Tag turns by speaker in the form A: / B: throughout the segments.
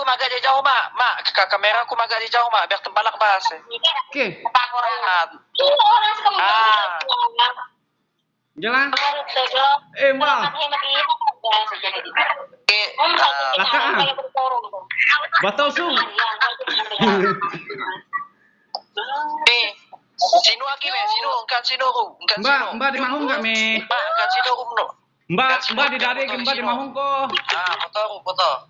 A: aku magak dia jauh mak. Mak, ke kamera aku magak dia jauh mak biar tembalak bahas.
B: Oke,
A: Ah,
C: Orang suka
A: Ah.
B: jalan. Eh, mbak.
A: Oke. ah,
B: Laka, ah. Batal su.
A: Eh, sino lagi me, sino engkan sino ru, engkan
B: Mbak,
A: sino.
B: mbak di mahung nggak me?
A: Mbak, engkan sino ru no.
B: Mbak, mbak di dari mbak di mahung ko.
A: Ah, foto ru, foto.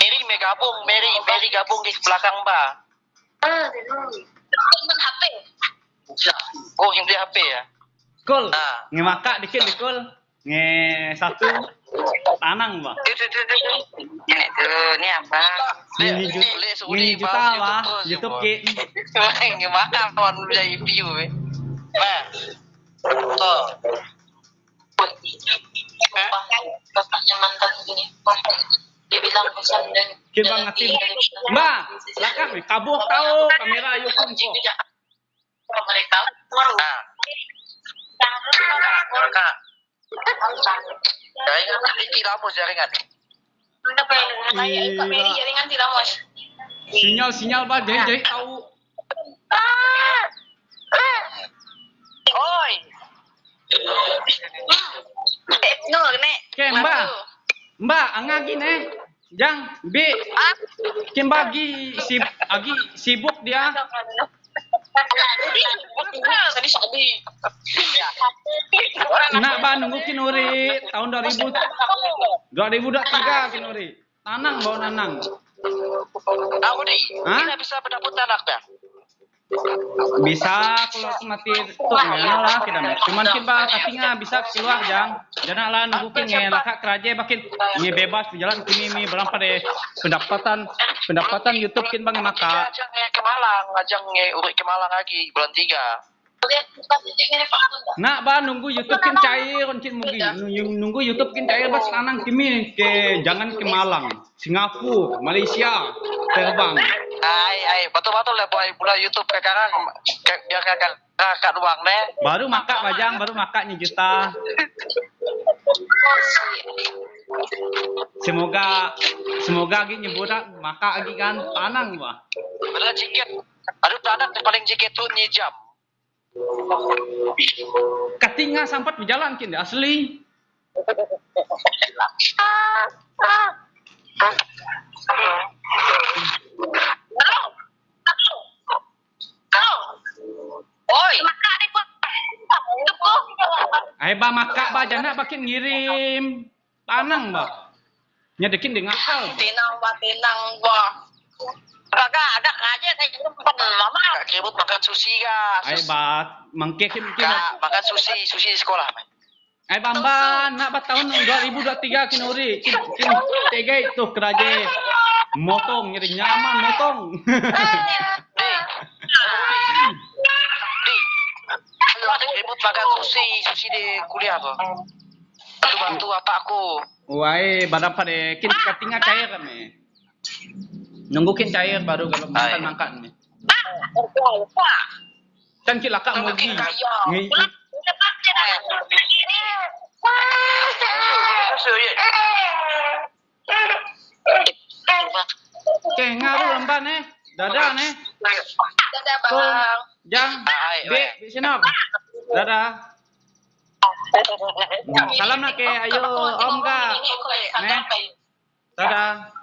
A: Mary may gabung, Mary, Mary gabung di belakang Mbak. Oh, hindi HP ya.
B: Kul.
A: Ah.
B: Nge maka dikit di kul. Nge satu tanang mbak.
A: Ini tuh, ini apa?
B: Ini juta, ini juta lah. YouTube ki.
A: Gimana kawan jadi view eh? Nah, tuh.
C: Dia bilang pesan dan
B: Kita ngatin. Mbak, lakak me kabur tahu kamera ayo kunci.
C: mereka
A: kakak. Jaringan tinggi lama jaringan.
C: Jaringan tidak mos?
B: Sinyal sinyal mbak jadi jadi tahu.
A: Oi,
C: No, nek.
B: Oke mbak, mbak angga gini. Jang, B, Kim bagi si agi sibuk dia. Nak ba nunggu kinuri tahun 2000 2023 kinuri. Tanang bawa nanang.
A: aku nih, kita bisa pendapat anak dah.
B: Bisa kalau mati tuh ngena lah kita. Cuman kita katinga bisa keluar jang. Jangan lah nunggu kin ngela kak keraja bakin ini bebas jalan kini mi berang pada pendapatan pendapatan YouTube kin bang maka.
A: Ajang nge ke Malang, ajang nge urut ke Malang lagi bulan tiga.
B: Nak ba nunggu YouTube kin cair kin mugi nunggu YouTube kin cair bas lanang kimi ke jangan ke Malang, Singapura, Malaysia terbang.
A: Ai, ai, betul-betul lah boy, bulan YouTube sekarang ke- biar kakak kakak uang deh.
B: Baru maka bajang baru maka juta. Semoga semoga lagi nyebut maka lagi kan tanang bah.
A: Bener jiket. Aduh, tanah yang paling jiket tuh ni jam.
B: Katinga sampat berjalan kin asli.
A: Oi,
B: Ai ba maka ba jana bakin ngirim tanang bah. Nyedekin dengan hal.
C: Tinang ba tinang ba. Ada aja belum pernah mama.
A: kak keribut makan sushi kak.
B: Ai ba mangke kim kim.
A: Makan sushi, sushi di sekolah. man.
B: Ai bamba nak ba tahun 2023 kinuri. Kin kin tega itu keraje. Motong nyeri nyaman motong.
A: Keribut makan sushi, sushi di kuliah tuh. Bantu bantu apa aku?
B: Wai badan pada kin katinga cair kami. Nunggukin cair baru kalau makan makan ni. Kan kita kak mau gi. Ngi ke ngaruh lemban eh. Dadah nih.
C: Dadah bang.
B: jang
A: ay.
B: di sini. Dadah. Salam nak ke ayo om ka. Nih. Dadah.